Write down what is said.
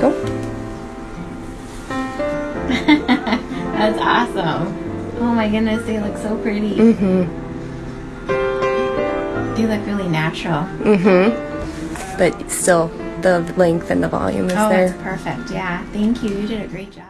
Go. That's awesome. Oh my goodness, they look so pretty. Mm-hmm. They look really natural. Mm-hmm. But still, the length and the volume is oh, there. Oh, perfect. Yeah, thank you. You did a great job.